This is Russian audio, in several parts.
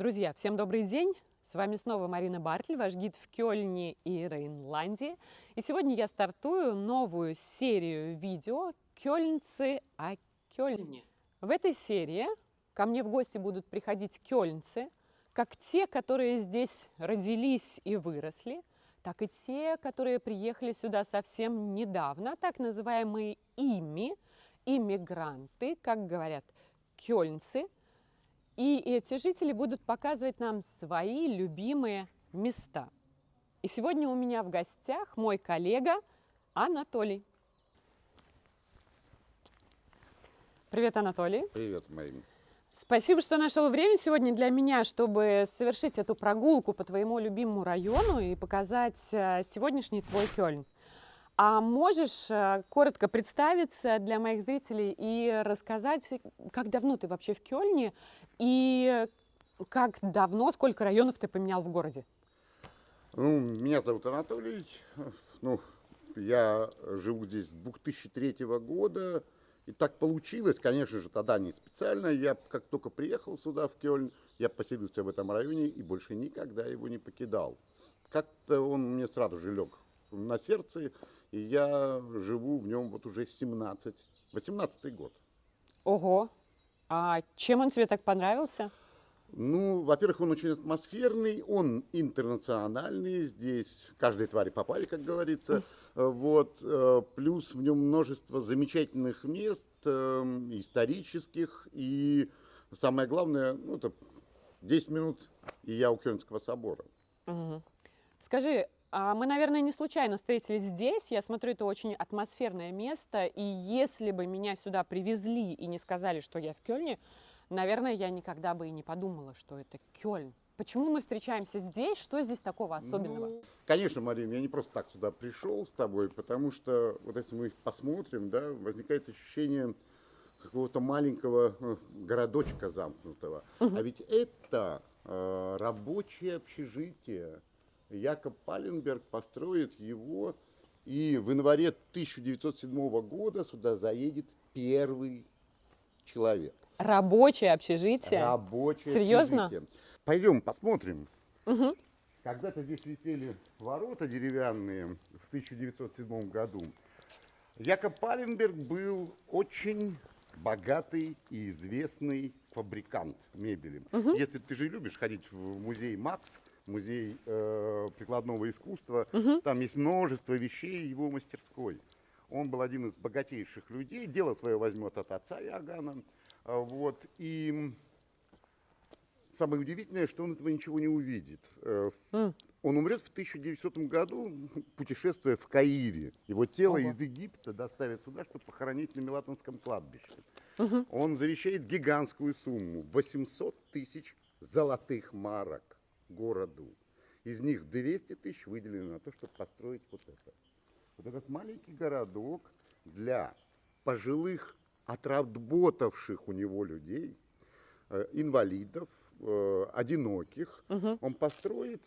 Друзья, всем добрый день! С вами снова Марина Бартль, ваш гид в Кёльне и Рейнландии. И сегодня я стартую новую серию видео «Кёльнцы о Кёльне». В этой серии ко мне в гости будут приходить кёльнцы, как те, которые здесь родились и выросли, так и те, которые приехали сюда совсем недавно, так называемые ими, иммигранты, как говорят кёльнцы – и эти жители будут показывать нам свои любимые места. И сегодня у меня в гостях мой коллега Анатолий. Привет, Анатолий. Привет, Марина. Спасибо, что нашел время сегодня для меня, чтобы совершить эту прогулку по твоему любимому району и показать э, сегодняшний твой Кёльн. А можешь э, коротко представиться для моих зрителей и рассказать, как давно ты вообще в Кёльне и как давно, сколько районов ты поменял в городе? Ну, меня зовут Анатолий. Ну, я живу здесь с 2003 года. И так получилось, конечно же, тогда не специально. Я как только приехал сюда, в Кёльн, я поселился в этом районе и больше никогда его не покидал. Как-то он мне сразу же лег на сердце. И я живу в нем вот уже 17, 18 год. Ого! А чем он тебе так понравился? Ну, во-первых, он очень атмосферный, он интернациональный, здесь каждой твари попали, как говорится. Вот, э, плюс в нем множество замечательных мест, эм, исторических, и самое главное, ну, это 10 минут, и я у Кёльнского собора. Угу. Скажи, мы, наверное, не случайно встретились здесь. Я смотрю, это очень атмосферное место. И если бы меня сюда привезли и не сказали, что я в Кёльне, наверное, я никогда бы и не подумала, что это Кёльн. Почему мы встречаемся здесь? Что здесь такого особенного? Ну, конечно, Марина, я не просто так сюда пришел с тобой, потому что вот если мы их посмотрим, да, возникает ощущение какого-то маленького э, городочка замкнутого. Угу. А ведь это э, рабочее общежитие Якоб Паленберг построит его, и в январе 1907 года сюда заедет первый человек. Рабочее общежитие? Рабочее Серьезно? общежитие. Пойдем посмотрим. Угу. Когда-то здесь висели ворота деревянные в 1907 году. Якоб Паленберг был очень богатый и известный фабрикант мебели. Угу. Если ты же любишь ходить в музей Макс, музей э, прикладного искусства. Угу. Там есть множество вещей его мастерской. Он был один из богатейших людей. Дело свое возьмет от отца Иоганна. А, вот. И самое удивительное, что он этого ничего не увидит. Mm. Он умрет в 1900 году, путешествуя в Каире. Его тело Ого. из Египта доставят сюда, чтобы похоронить на Милатонском кладбище. Угу. Он завещает гигантскую сумму – 800 тысяч золотых марок городу. Из них 200 тысяч выделено на то, чтобы построить вот это. Вот этот маленький городок для пожилых, отработавших у него людей, э, инвалидов, э, одиноких, угу. он построит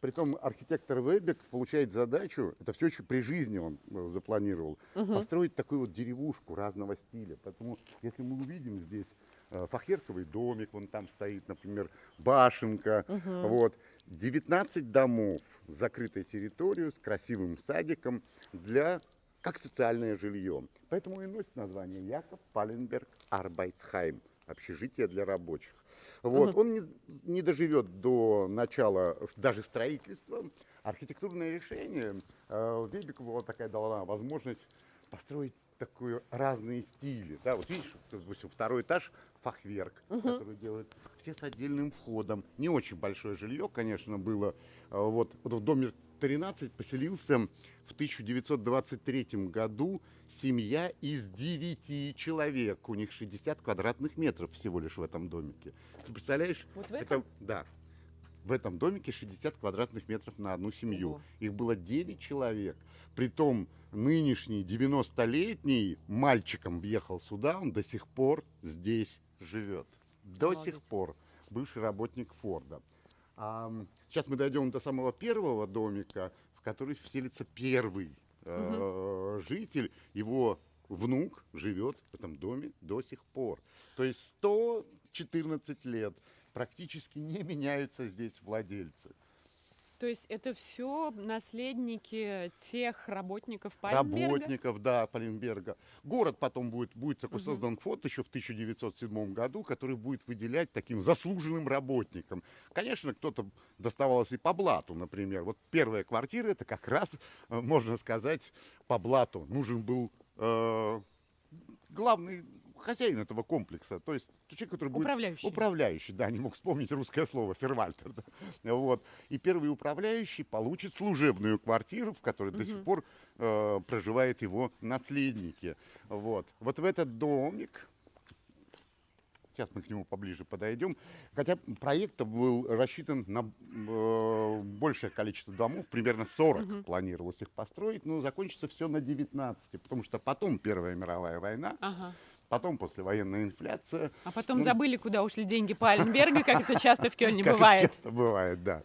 Притом архитектор Вебек получает задачу, это все еще при жизни он э, запланировал, угу. построить такую вот деревушку разного стиля. Поэтому, если мы увидим здесь фахверковый домик, вон там стоит, например, башенка, угу. вот, 19 домов с закрытой территорией, с красивым садиком для как социальное жилье. Поэтому и носит название Якоб Паленберг Арбайтсхайм, общежитие для рабочих. Вот. Угу. Он не, не доживет до начала даже строительства. Архитектурное решение э, Вебикову вот такая дала возможность построить такую разные стили. Да, вот видишь, допустим, второй этаж фахверк, угу. который делает все с отдельным входом. Не очень большое жилье, конечно, было. Э, вот, вот в доме 13 поселился в 1923 году семья из 9 человек. У них 60 квадратных метров всего лишь в этом домике. Ты представляешь? Вот в этом? Это, да. В этом домике 60 квадратных метров на одну семью. Ого. Их было 9 человек. Притом нынешний 90-летний мальчиком въехал сюда, он до сих пор здесь живет. До Молодец. сих пор. Бывший работник Форда. А, сейчас мы дойдем до самого первого домика, в который вселится первый э, житель. Его внук живет в этом доме до сих пор. То есть 114 лет практически не меняются здесь владельцы. То есть это все наследники тех работников Пальмберга? Работников, да, Пальмберга. Город потом будет, будет такой угу. создан фонд еще в 1907 году, который будет выделять таким заслуженным работникам. Конечно, кто-то доставалось и по блату, например. Вот первая квартира, это как раз, э, можно сказать, по блату. Нужен был э, главный хозяин этого комплекса, то есть человек, который будет... Управляющий. Управляющий, да, не мог вспомнить русское слово, фервальтер. Да, вот. И первый управляющий получит служебную квартиру, в которой угу. до сих пор э, проживают его наследники. Вот. вот в этот домик Сейчас мы к нему поближе подойдем. Хотя проект был рассчитан на э, большее количество домов, примерно 40 угу. планировалось их построить, но закончится все на 19, потому что потом Первая мировая война, ага. Потом послевоенная инфляция. А потом ну, забыли, куда ушли деньги Пальмберга, как это часто в Кёльне бывает. Как часто бывает, да.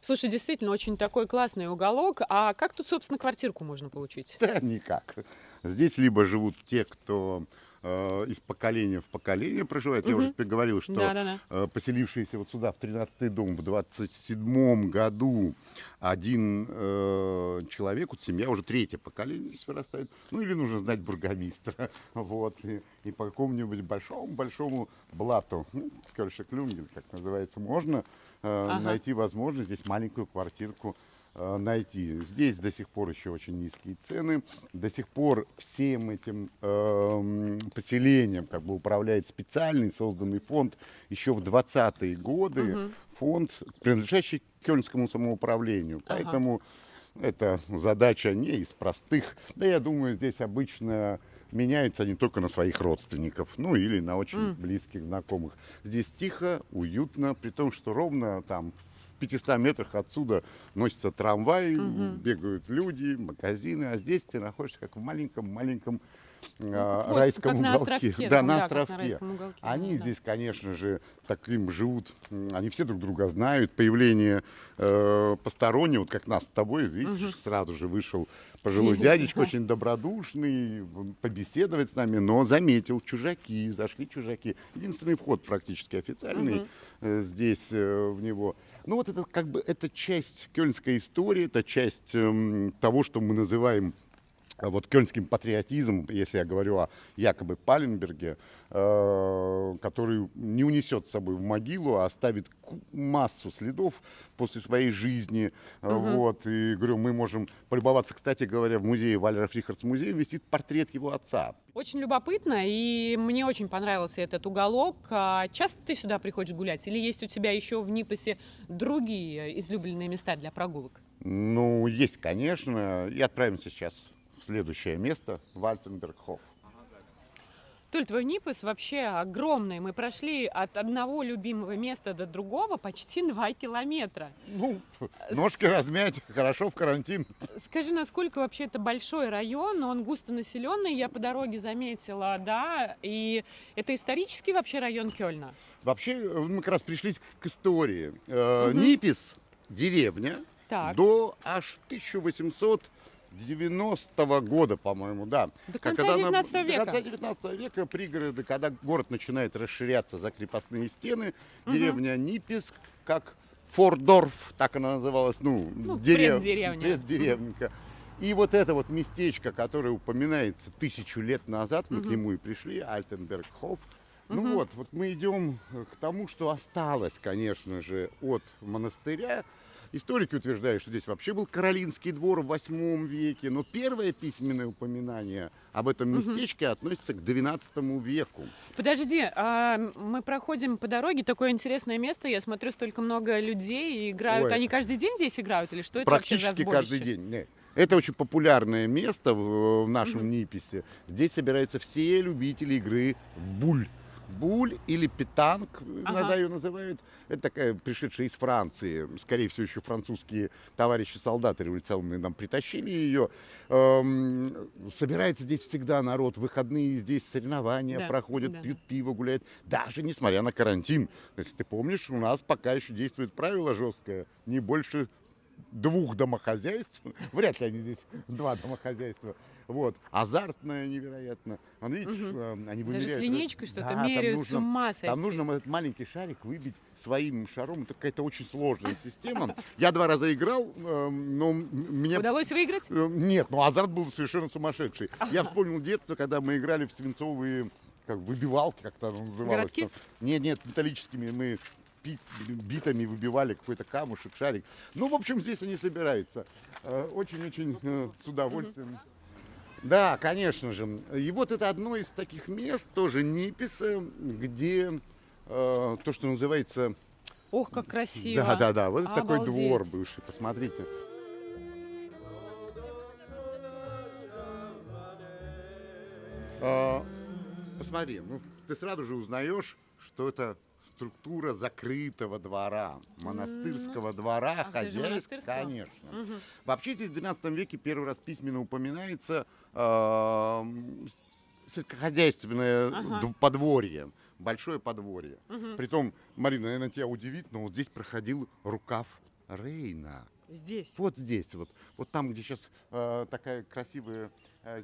Слушай, действительно, очень такой классный уголок. А как тут, собственно, квартирку можно получить? Да, никак. Здесь либо живут те, кто из поколения в поколение проживает. Угу. Я уже тебе говорил, что да, да, да. Э, поселившиеся вот сюда, в 13-й дом, в 27-м году один э, человек, вот семья уже третье поколение здесь вырастает. Ну или нужно знать бургомистра. Вот. И, и по какому-нибудь большому-большому блату, ну, короче, клюнгель, как называется, можно э, ага. найти возможность здесь маленькую квартирку Э, найти. Здесь до сих пор еще очень низкие цены. До сих пор всем этим э, поселением как бы управляет специальный созданный фонд еще в 20-е годы. Угу. Фонд, принадлежащий Кёльнскому самоуправлению. Ага. Поэтому эта задача не из простых. Да я думаю, здесь обычно меняются они только на своих родственников, ну или на очень mm. близких знакомых. Здесь тихо, уютно, при том, что ровно там 500 метрах отсюда носится трамвай, угу. бегают люди, магазины, а здесь ты находишься как в маленьком-маленьком ну, райском уголке. На островке, да, на островке. На уголке, они да. здесь, конечно же, таким живут, они все друг друга знают. Появление э, постороннего, вот как нас с тобой, видишь, угу. сразу же вышел пожилой дядечка, очень добродушный, побеседовать с нами, но заметил чужаки, зашли чужаки. Единственный вход практически официальный угу. здесь э, в него. Ну вот это как бы это часть кёльнской истории, это часть э, того, что мы называем вот кёльнским патриотизмом, если я говорю о якобы Паленберге, э, который не унесет с собой в могилу, а оставит массу следов после своей жизни. Угу. Вот, и говорю, мы можем полюбоваться, кстати говоря, в музее Валера Фрихардс музей висит портрет его отца. Очень любопытно, и мне очень понравился этот уголок. А часто ты сюда приходишь гулять? Или есть у тебя еще в Нипосе другие излюбленные места для прогулок? Ну, есть, конечно. И отправимся сейчас следующее место Вальтенбергхоф. Толь, твой Ниппес вообще огромный. Мы прошли от одного любимого места до другого почти два километра. Ну, ножки С... размять, хорошо в карантин. Скажи, насколько вообще это большой район, он густонаселенный, я по дороге заметила, да, и это исторический вообще район Кёльна? Вообще, мы как раз пришли к истории. Угу. Ниппес, деревня, так. до аж 1800 90-го года, по-моему, да. До конца когда 19 на, века. До конца 19 века пригороды, когда город начинает расширяться за крепостные стены, угу. деревня Ниписк, как Фордорф, так она называлась, ну, ну дерев... преддеревня. преддеревника. И вот это вот местечко, которое упоминается тысячу лет назад, мы угу. к нему и пришли, Альтенбергхоф. Ну угу. вот, вот мы идем к тому, что осталось, конечно же, от монастыря. Историки утверждают, что здесь вообще был Каролинский двор в 8 веке, но первое письменное упоминание об этом местечке угу. относится к 12 веку. Подожди, а мы проходим по дороге, такое интересное место, я смотрю, столько много людей играют. Ой. Они каждый день здесь играют или что это Практически вообще за каждый день. Нет. Это очень популярное место в, в нашем угу. Ниписе. Здесь собираются все любители игры в буль буль или питанг, ага. иногда ее называют. Это такая пришедшая из Франции, скорее всего, еще французские товарищи солдаты революционные нам притащили ее. Эм, собирается здесь всегда народ, выходные здесь соревнования да, проходят, да. пьют пиво, гуляют, даже несмотря на карантин. Если ты помнишь, у нас пока еще действует правило жесткое, не больше двух домохозяйств, вряд ли они здесь два домохозяйства, Вот. Азартная невероятно. Он, видишь, э, они Даже вымеряют. с линейкой что-то Да, меряют, с нужно- ума сойти. Там нужно этот маленький шарик выбить своим шаром. Это какая-то очень сложная система. Я два раза играл, э, но м- меня Удалось выиграть? Э, Нет, ну азарт был совершенно сумасшедший. Я вспомнил детство, когда мы играли в свинцовые как выбивалки, как это называлось. Городки? там. Нет, нет, металлическими мы битами выбивали какой-то камушек, шарик. Ну, в общем, здесь они собираются. Э, Очень-очень э, с удовольствием. Да, конечно же. И вот это одно из таких мест, тоже Ниписа, где э, то, что называется... Ох, как красиво. Да, да, да. Вот это такой Обалдеть. двор бывший, посмотрите. А, Посмотри, ну, ты сразу же узнаешь, что это структура закрытого двора, монастырского двора, Ах, даже хозяйств, конечно. Мгм. Вообще здесь в 12 веке первый раз письменно упоминается э, сельскохозяйственное Ага. подворье, большое подворье. Мгм. Притом, Марина, наверное, тебя удивит, но вот здесь проходил рукав Рейна. Здесь. Вот здесь, вот, вот там, где сейчас такая красивая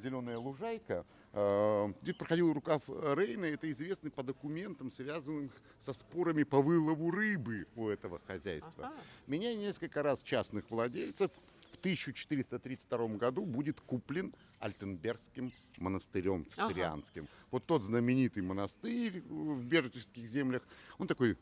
зеленая лужайка, э, здесь проходил рукав Рейна. Это известный по документам, связанным со спорами по вылову рыбы у этого хозяйства. Ага. Меня несколько раз частных владельцев в 1432 году будет куплен Альтенбергским монастырем цистерианским. Вот тот знаменитый монастырь в Бердических землях, он такой,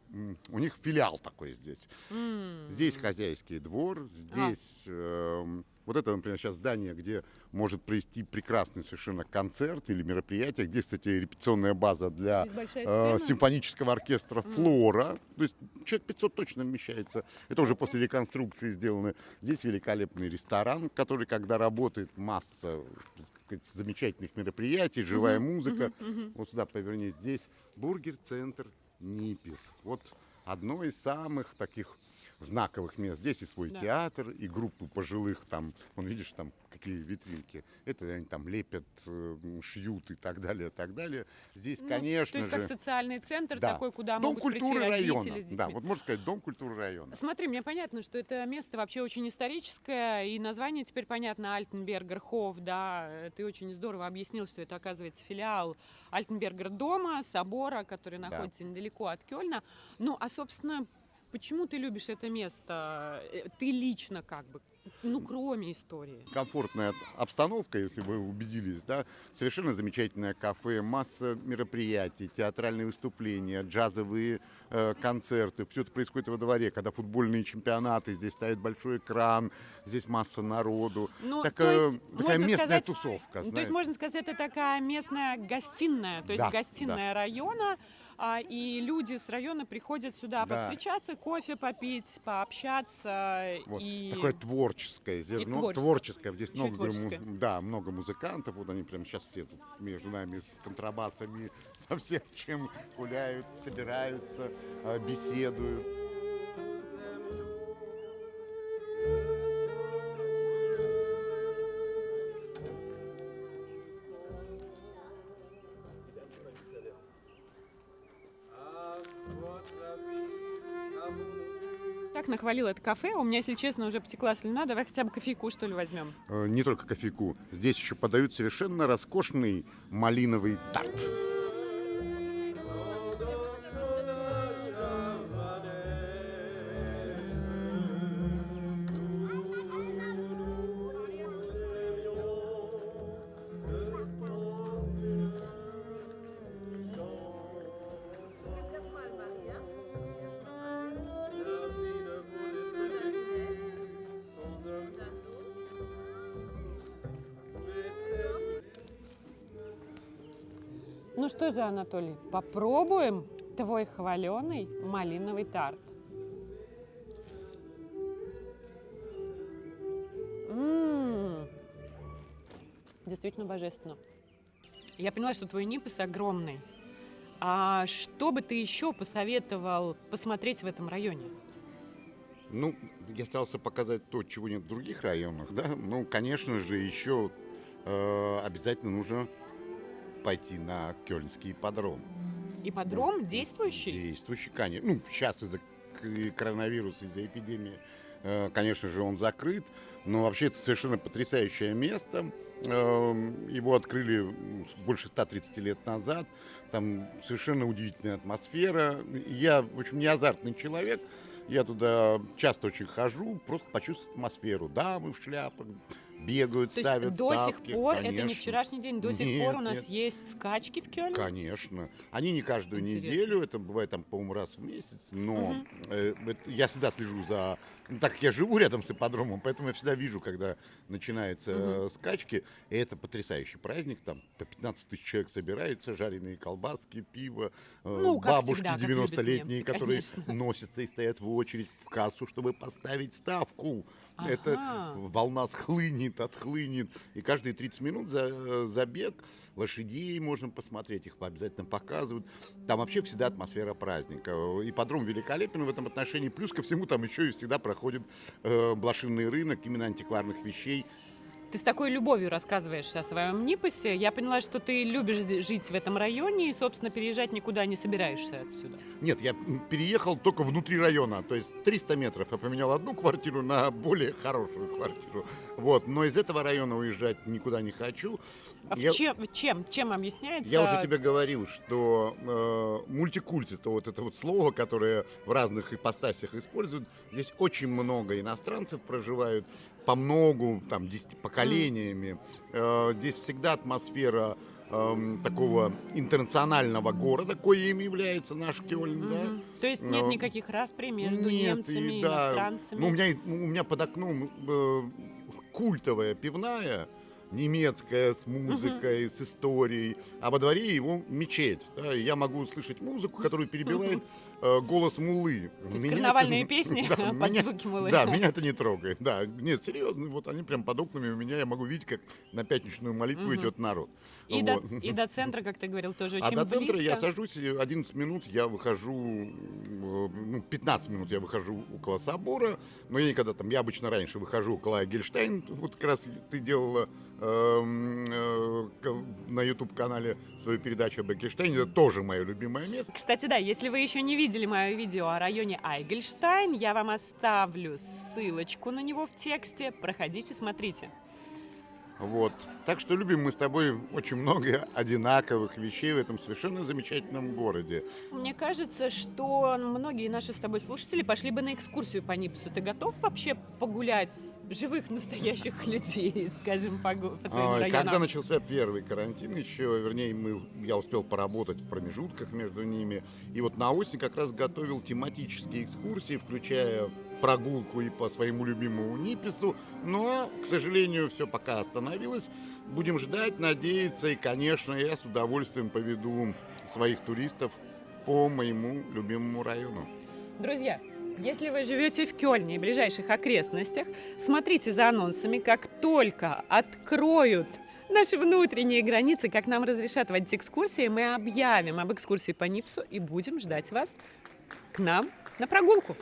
у них филиал такой здесь. М. Здесь хозяйский двор, здесь эм, вот это, например, сейчас здание, где может провести прекрасный совершенно концерт или мероприятие, где, кстати, репетиционная база для э, симфонического оркестра «Флора». То есть человек 500 точно вмещается. Это уже после реконструкции сделано. Здесь великолепный ресторан, который, когда работает масса сказать, замечательных мероприятий, живая музыка. Вот сюда поверни. Здесь бургер-центр Нипис. Вот одно из самых таких знаковых мест. Здесь и свой Да. театр, и группы пожилых там, вон видишь, там какие витринки. Это они там лепят, шьют и так далее, так далее. Здесь, Ну, конечно То есть же... как социальный центр да, такой, куда Дом могут культуры прийти района. Да, вот можно сказать, дом культуры района. Смотри, мне понятно, что это место вообще очень историческое, и название теперь понятно, Альтенбергер Хоф, да, ты очень здорово объяснил, что это, оказывается, филиал Альтенбергер дома, собора, который Да. находится недалеко от Кёльна. Ну, а, собственно, почему ты любишь это место? Э, Ты лично как бы, ну, кроме истории. комфортная обстановка, если вы убедились, да, совершенно замечательное кафе, масса мероприятий, театральные выступления, джазовые э, концерты, все это происходит во дворе, когда футбольные чемпионаты, здесь стоит большой экран, здесь масса народу, Ну, Так, то есть, такая местная сказать, тусовка, Ну, То есть можно сказать, это такая местная гостиная, то есть Да, гостиная района, а, и люди с района приходят сюда Да. повстречаться, кофе попить, пообщаться Вот. и Такое творческое зерно, творческое. творческое. Здесь много, творческое. му- да, много музыкантов. Вот они прямо сейчас все тут между нами с контрабасами, со всем чем гуляют, собираются, э, беседуют. Так нахвалил это кафе. У меня, если честно, уже потекла слюна. Давай хотя бы кофейку, что ли, возьмем. Э, Не только кофейку. Здесь еще подают совершенно роскошный малиновый тарт. Что же, Анатолий, попробуем твой хваленый малиновый тарт. М, Действительно божественно. Я поняла, что твой Ниппес огромный. А что бы ты еще посоветовал посмотреть в этом районе? Ну, я старался показать то, чего нет в других районах, да. Ну, конечно же, еще э, обязательно нужно пойти на Кёльнский подром. Ипподром действующий? Действующий, конечно. Ну, сейчас из-за коронавируса, из-за эпидемии э, конечно же, он закрыт, но вообще это совершенно потрясающее место. Эм, его открыли больше 130 лет назад. Там совершенно удивительная атмосфера. Я, в общем, не азартный человек. Я туда часто очень хожу, просто почувствовать атмосферу. Дамы в шляпах, бегают, То ставят есть до ставки. сих пор, Конечно. это не вчерашний день, до сих Нет, пор у нас нет. есть скачки в Кёльне? Конечно. Они не каждую Интересно. неделю, это бывает там, по-моему, раз в месяц, но Мгм. э, это- я всегда слежу за... ну, так как я живу рядом с ипподромом, поэтому я всегда вижу, когда начинаются э, скачки, и это потрясающий праздник, там по 15 тысяч человек собирается, жареные колбаски, пиво, э, Ну, бабушки всегда, как любят 90-летние, немцы, которые конечно. носятся и стоят в очередь в кассу, чтобы поставить ставку. Это Ага. волна схлынет, отхлынет. И каждые 30 минут за, э, забег лошадей можно посмотреть, их обязательно показывают. Там вообще всегда атмосфера праздника. И подром великолепен в этом отношении. Плюс ко всему там еще и всегда проходит э, блошиный рынок именно антикварных вещей. Ты с такой любовью рассказываешь о своем Нипосе. Я поняла, что ты любишь жить в этом районе и, собственно, переезжать никуда не собираешься отсюда. Нет, я переехал только внутри района, то есть 300 метров. Я поменял одну квартиру на более хорошую квартиру. Вот, но из этого района уезжать никуда не хочу. А в Я- чем, чем, чем объясняется? Я уже тебе говорил, что э, мультикульт это вот это вот слово, которое в разных ипостасях используют. Здесь очень много иностранцев проживают, по многу, там, десяти поколениями. Э, здесь всегда атмосфера эм, такого интернационального города, коим является наш Кёльн, да. Мгм. То есть нет Ну, никаких расприй между Нет, немцами и да. иностранцами? Ну, у, меня, у меня под окном э, культовая пивная, немецкая, с музыкой, с историей, а во дворе его мечеть. да, и я могу слышать музыку, которую перебивает э, голос мулы. То есть Меня это карнавальные не- песни да, под меня- звуки мулы. Да, меня это не трогает. Да, нет, серьезно, вот они прям под окнами у меня, я могу видеть, как на пятничную молитву идет народ. И, до, Вот. и до центра, как ты говорил, тоже А очень до центра близко. я сажусь, и 11 минут я выхожу, э, ну, 15 минут я выхожу около собора, но я никогда там, я обычно раньше выхожу около Гельштейн, вот как раз ты делала на YouTube-канале свою передачу об Гельштейне, это тоже мое любимое место. Кстати, да, если вы еще не видели мое видео о районе Айгельштайн, я вам оставлю ссылочку на него в тексте. Проходите, смотрите. Вот. Так что любим мы с тобой очень много одинаковых вещей в этом совершенно замечательном городе. Мне кажется, что многие наши с тобой слушатели пошли бы на экскурсию по Нипсу. Ты готов вообще погулять живых, настоящих людей, скажем, по, по твоим районам? Когда начался первый карантин, еще, вернее, мы, я успел поработать в промежутках между ними. И вот на осень как раз готовил тематические экскурсии, включая прогулку и по своему любимому Нипису. Но, к сожалению, все пока остановилось. Будем ждать, надеяться. И, конечно, я с удовольствием поведу своих туристов по моему любимому району. Друзья, если вы живете в Кёльне и ближайших окрестностях, смотрите за анонсами, как только откроют наши внутренние границы, как нам разрешат водить экскурсии, мы объявим об экскурсии по Нипсу и будем ждать вас к нам на прогулку.